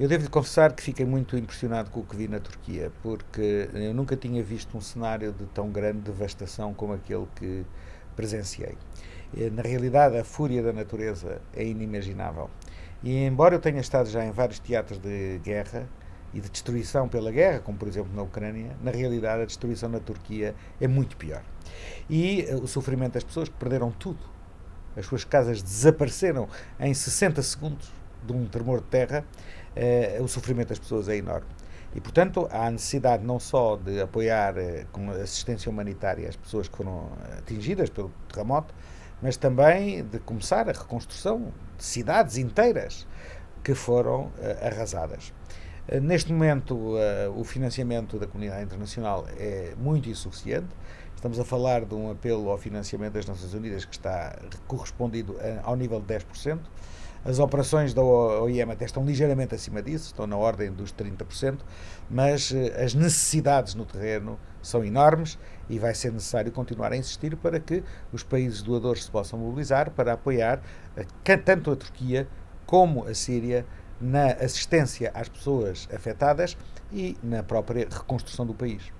Eu devo confessar que fiquei muito impressionado com o que vi na Turquia, porque eu nunca tinha visto um cenário de tão grande devastação como aquele que presenciei. Eh, na realidade, a fúria da natureza é inimaginável. E embora eu tenha estado já em vários teatros de guerra e de destruição pela guerra, como por exemplo na Ucrânia, na realidade a destruição na Turquia é muito pior. E eh, o sofrimento das pessoas que perderam tudo. As suas casas desapareceram em 60 segundos de um tremor de terra eh, o sofrimento das pessoas é enorme. E, portanto, há necessidade não só de apoiar eh, com assistência humanitária as pessoas que foram atingidas pelo terremoto, mas também de começar a reconstrução de cidades inteiras que foram eh, arrasadas. Neste momento, o financiamento da comunidade internacional é muito insuficiente. Estamos a falar de um apelo ao financiamento das Nações Unidas que está correspondido ao nível de 10%. As operações da OIM até estão ligeiramente acima disso, estão na ordem dos 30%, mas eh, as necessidades no terreno são enormes e vai ser necessário continuar a insistir para que os países doadores se possam mobilizar para apoiar tanto a Turquia como a Síria na assistência às pessoas afetadas e na própria reconstrução do país.